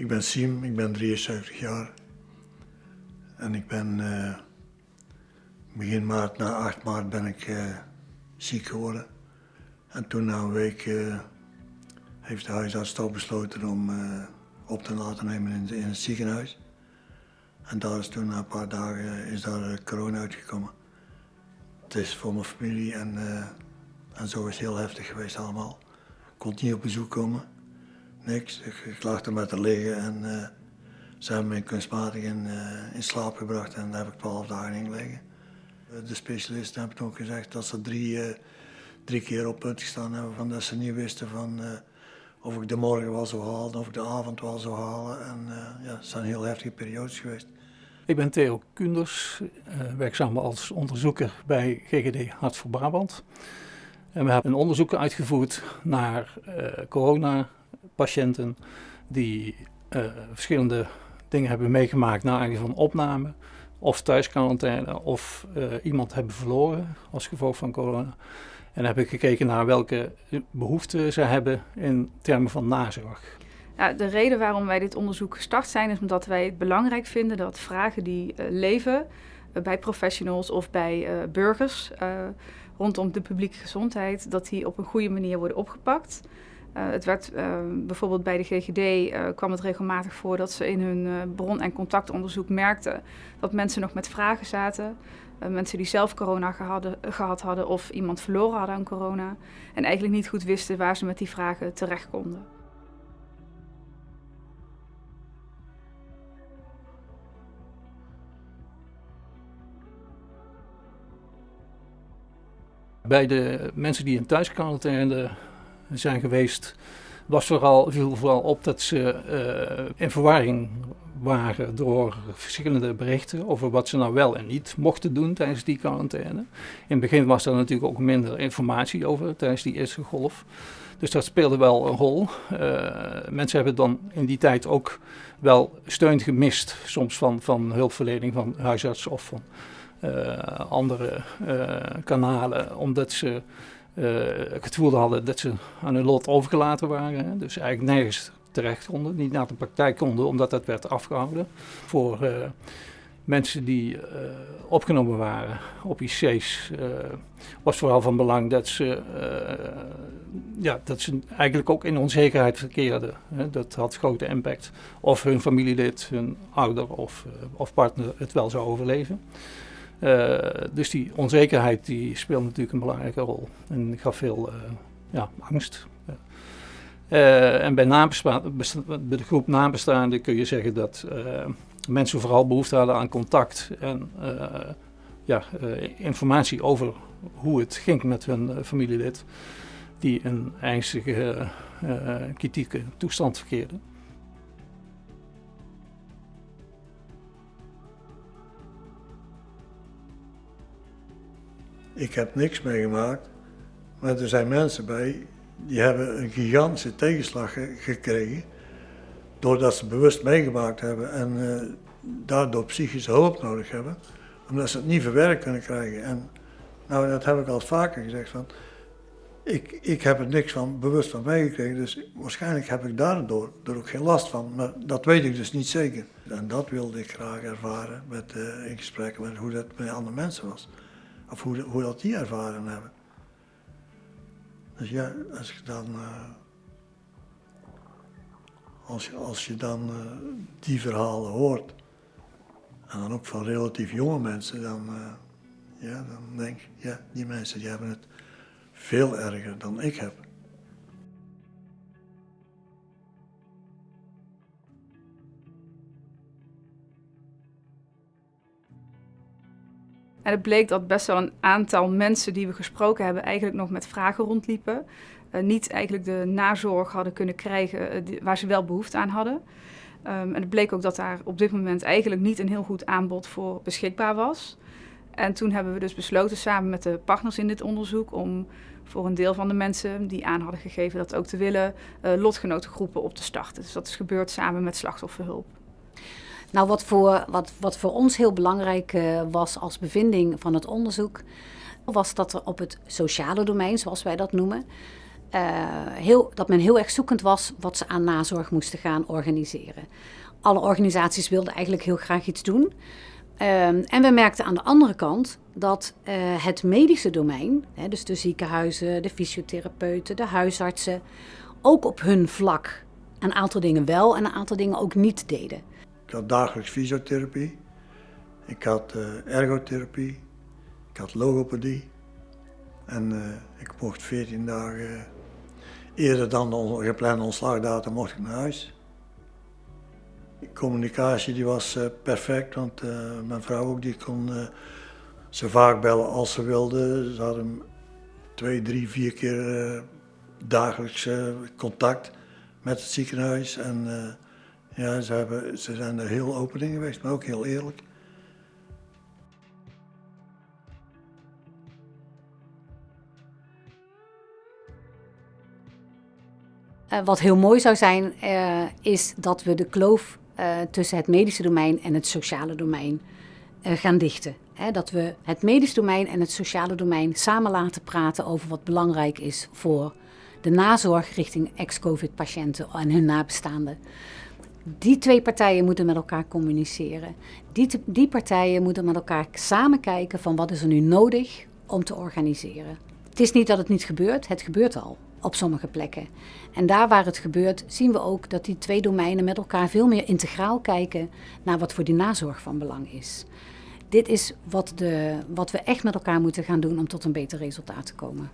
Ik ben Siem, ik ben 73 jaar. En ik ben eh, begin maart, na 8 maart, ben ik eh, ziek geworden. En toen na een week eh, heeft de huisarts toch besloten om op te laten nemen in, het ziekenhuis. En daar is toen na een paar dagen is daar corona uitgekomen. Het is voor mijn familie en, en zo is het heel heftig geweest allemaal. Ik kon niet op bezoek komen, niks. Ik, ik lag er met te liggen en eh, ze hebben mij kunstmatig in, eh, in slaap gebracht en daar heb ik twaalf dagen in gelegen. Eh, De specialisten hebben ook gezegd dat ze drie, eh, drie keer op punt gestaan hebben van dat ze niet wisten van, of ik de morgen wel zou halen of ik de avond wel zou halen. En ja, het zijn heel heftige periodes geweest. Ik ben Theo Kunders, werkzaam als onderzoeker bij GGD Hart voor Brabant. En we hebben een onderzoek uitgevoerd naar eh coronapatiënten die eh, verschillende dingen hebben meegemaakt naar aanleiding van opname, of thuisquarantaine, of eh, iemand hebben verloren als gevolg van corona. En heb ik gekeken naar welke behoeften ze hebben in termen van nazorg. Ja, de reden waarom wij dit onderzoek gestart zijn, is omdat wij het belangrijk vinden dat vragen die eh, leven bij professionals of bij burgers rondom de publieke gezondheid, dat die op een goede manier worden opgepakt. Eh, het werd eh, bijvoorbeeld bij de GGD eh, kwam het regelmatig voor dat ze in hun bron- en contactonderzoek merkten dat mensen nog met vragen zaten. Mensen die zelf corona gehad hadden of iemand verloren hadden aan corona. En eigenlijk niet goed wisten waar ze met die vragen terecht konden. Bij de mensen die in thuisquarantaine zijn geweest, was vooral, viel vooral op dat ze eh, in verwarring waren door verschillende berichten over wat ze nou wel en niet mochten doen tijdens die quarantaine. In het begin was er natuurlijk ook minder informatie over tijdens die eerste golf. Dus dat speelde wel een rol. Eh, mensen hebben dan in die tijd ook wel steun gemist, soms van, van hulpverlening van huisarts of van eh, andere kanalen, omdat ze het gevoel hadden dat ze aan hun lot overgelaten waren. Hè. Dus eigenlijk nergens terecht konden, niet naar de praktijk konden, omdat dat werd afgehouden. Voor eh, mensen die eh, opgenomen waren op IC's eh, was vooral van belang dat ze, eh, ja, dat ze eigenlijk ook in onzekerheid verkeerden. Hè. Dat had grote impact of hun familielid, hun ouder of, eh, of partner het wel zou overleven. Uh, dus die onzekerheid die speelt natuurlijk een belangrijke rol en gaf veel uh, ja, angst. Uh, en bij, bij de groep nabestaanden kun je zeggen dat mensen vooral behoefte hadden aan contact en ja, informatie over hoe het ging met hun familielid die in ernstige kritieke toestand verkeerde. Ik heb niks meegemaakt, maar er zijn mensen bij die hebben een gigantische tegenslag ge gekregen doordat ze bewust meegemaakt hebben en uh, daardoor psychische hulp nodig hebben, omdat ze het niet verwerkt kunnen krijgen. En nou, dat heb ik al vaker gezegd van, ik, ik heb er niks van bewust van meegekregen, dus waarschijnlijk heb ik daardoor er ook geen last van, maar dat weet ik dus niet zeker. En dat wilde ik graag ervaren met, uh, in gesprekken met hoe dat met andere mensen was. Of hoe, hoe dat die ervaren hebben. Dus ja, als je dan, uh, als, je, als je dan uh, die verhalen hoort, en dan ook van relatief jonge mensen, dan, uh, ja, dan denk ik, ja, die mensen die hebben het veel erger dan ik heb. En het bleek dat best wel een aantal mensen die we gesproken hebben eigenlijk nog met vragen rondliepen. Uh, niet eigenlijk de nazorg hadden kunnen krijgen die, waar ze wel behoefte aan hadden. Um, en het bleek ook dat daar op dit moment eigenlijk niet een heel goed aanbod voor beschikbaar was. En toen hebben we dus besloten samen met de partners in dit onderzoek om voor een deel van de mensen die aan hadden gegeven dat ook te willen, uh, lotgenotengroepen op te starten. Dus dat is gebeurd samen met slachtofferhulp. Nou, wat voor, wat, wat voor ons heel belangrijk uh, was als bevinding van het onderzoek, was dat er op het sociale domein, zoals wij dat noemen, eh, heel, dat men heel erg zoekend was wat ze aan nazorg moesten gaan organiseren. Alle organisaties wilden eigenlijk heel graag iets doen. Ehm, en we merkten aan de andere kant dat eh, het medische domein, hè, dus de ziekenhuizen, de fysiotherapeuten, de huisartsen, ook op hun vlak een aantal dingen wel en een aantal dingen ook niet deden. Ik had dagelijks fysiotherapie, ik had eh, ergotherapie, ik had logopedie. En eh, ik mocht 14 dagen eerder dan de geplande ontslagdatum mocht ik naar huis. De communicatie die was eh, perfect, want eh, mijn vrouw ook, die kon eh, zo vaak bellen als ze wilde. Ze hadden twee, drie, vier keer eh, dagelijks eh, contact met het ziekenhuis. En eh, ja, ze, hebben, zijn er heel open in geweest, maar ook heel eerlijk. Eh, wat heel mooi zou zijn, eh, is dat we de kloof eh, tussen het medische domein en het sociale domein gaan dichten. Dat we het medisch domein en het sociale domein samen laten praten over wat belangrijk is voor de nazorg richting ex-COVID-patiënten en hun nabestaanden. Die twee partijen moeten met elkaar communiceren. Die, die partijen moeten met elkaar samen kijken van wat is er nu nodig om te organiseren. Het is niet dat het niet gebeurt, het gebeurt al op sommige plekken. En daar waar het gebeurt, zien we ook dat die twee domeinen met elkaar veel meer integraal kijken naar wat voor die nazorg van belang is. Dit is wat, de, wat we echt met elkaar moeten gaan doen om tot een beter resultaat te komen.